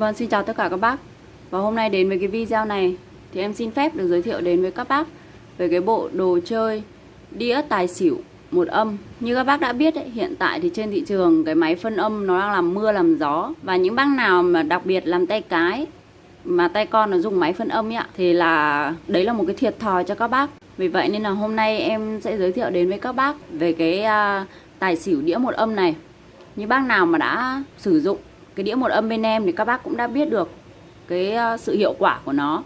Vâng, xin chào tất cả các bác. Và hôm nay đến với cái video này Thì em xin phép được giới thiệu đến với các bác Về cái bộ đồ chơi đĩa tài xỉu một âm. Như các bác đã biết ấy, hiện tại thì trên thị trường Cái máy phân âm nó đang làm mưa làm gió. Và những bác nào mà đặc biệt làm tay cái Mà tay con nó dùng máy phân âm ấy ạ Thì là đấy là một cái thiệt thòi cho các bác. Vì vậy nên là hôm nay em sẽ giới thiệu đến với các bác Về cái uh, tài xỉu đĩa một âm này. Như bác nào mà đã sử dụng cái đĩa một âm bên em thì các bác cũng đã biết được cái ờ, sự hiệu quả của nó.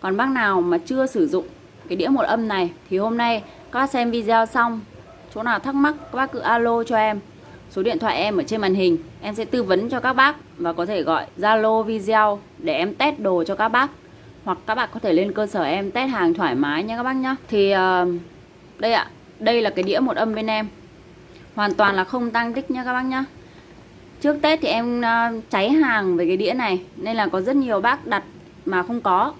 Còn bác nào mà chưa sử dụng cái đĩa một âm này thì hôm nay các bác xem video xong chỗ nào thắc mắc các bác cứ alo cho em. Số điện thoại em ở trên màn hình em sẽ tư vấn cho các bác và có thể gọi zalo video để em test đồ cho các bác. Hoặc các bạn có thể lên cơ sở em test hàng thoải mái nha các bác nhá. Thì uh, đây ạ đây là cái đĩa một âm bên em. Hoàn toàn là không tăng tích nha các bác nhá. Trước Tết thì em ờ, cháy hàng về cái đĩa này, Nên là có rất nhiều bác đặt mà không có.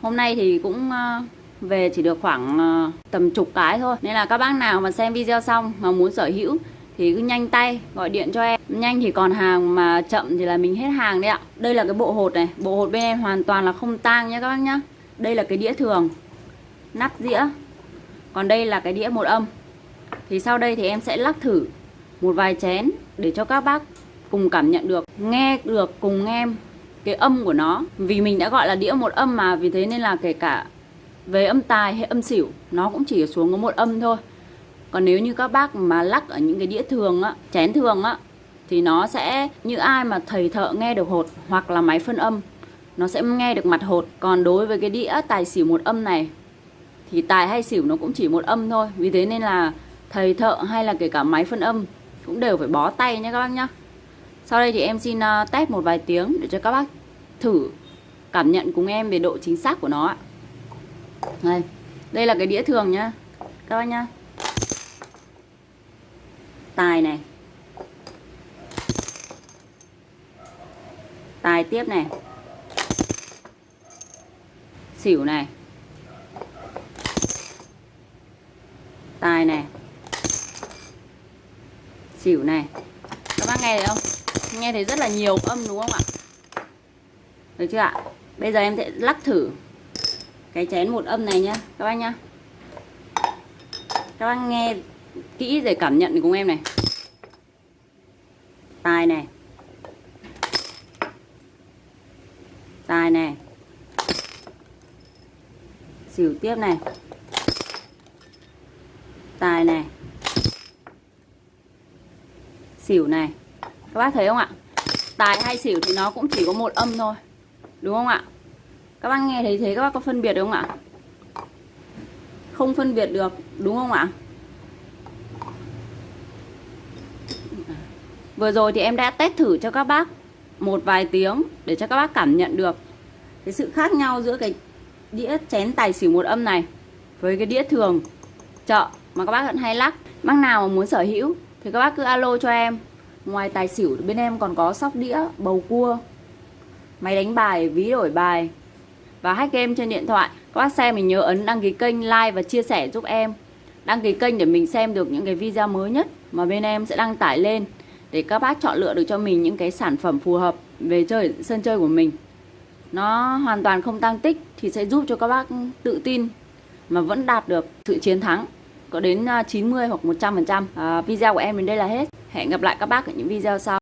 Hôm nay thì cũng ờ, về chỉ được khoảng ờ, tầm chục cái thôi. Nên là các bác nào mà xem video xong mà muốn sở hữu Thì cứ nhanh tay gọi điện cho em. Nhanh thì còn hàng mà chậm thì là mình hết hàng đấy ạ. Đây là cái bộ hột này. Bộ hột bên em hoàn toàn là không tang nhé các bác nhá. Đây là cái đĩa thường, Nắp dĩa. Còn đây là cái đĩa một âm. Thì sau đây thì em sẽ lắc thử một vài chén để cho các bác cùng cảm nhận được, nghe được, cùng em cái âm của nó. Vì mình đã gọi là đĩa một âm mà, vì thế nên là kể cả về âm tài hay âm xỉu, nó cũng chỉ xuống có một âm thôi. Còn nếu như các bác mà lắc ở những cái đĩa thường á, chén thường á, thì nó sẽ, như ai mà thầy thợ nghe được hột hoặc là máy phân âm, nó sẽ nghe được mặt hột. Còn đối với cái đĩa tài xỉu một âm này, thì tài hay xỉu nó cũng chỉ một âm thôi. Vì thế nên là thầy thợ hay là kể cả máy phân âm cũng đều phải bó tay nha các bác nhá sau đây thì em xin ờ, test một vài tiếng để cho các bác thử cảm nhận cùng em về độ chính xác của nó ạ. Đây, đây là cái đĩa thường nhá. Các bác nhá. Tài này. Tài tiếp này. Xỉu này. Tài này. Xỉu này. Các bác nghe thấy không? Nghe thấy rất là nhiều âm đúng không ạ? Được chưa ạ? Bây giờ em sẽ lắc thử cái chén một âm này nhá, các bác nhá. Các bác nghe kỹ để cảm nhận cùng em này. Tài này. Tài này. Xỉu tiếp này. Tài này. Xỉu này các bác thấy không ạ? Tài hay xỉu thì nó cũng chỉ có một âm thôi. Đúng không ạ? Các bác nghe thấy thế, các bác có phân biệt được không ạ? Không phân biệt được, đúng không ạ? Vừa rồi thì em đã test thử cho các bác một vài tiếng để cho các bác cảm nhận được cái sự khác nhau giữa cái đĩa chén tài xỉu một âm này với cái đĩa thường chợ mà các bác vẫn hay lắc. Bác nào mà muốn sở hữu thì các bác cứ alo cho em. Ngoài tài xỉu bên em còn có sóc đĩa, bầu cua. Máy đánh bài, ví đổi bài. Và hack game trên điện thoại. Các bác xem mình nhớ ấn đăng ký kênh, like và chia sẻ giúp em. Đăng ký kênh để mình xem được những cái video mới nhất Mà bên em sẽ đăng tải lên Để các bác chọn lựa được cho mình những cái sản phẩm phù hợp về chơi sân chơi của mình. Nó hoàn toàn không tăng tích Thì sẽ giúp cho các bác tự tin Mà vẫn đạt được sự chiến thắng. Có đến à, 90 hoặc 100% à, video của em đến đây là hết hẹn gặp lại các bác ở những video sau.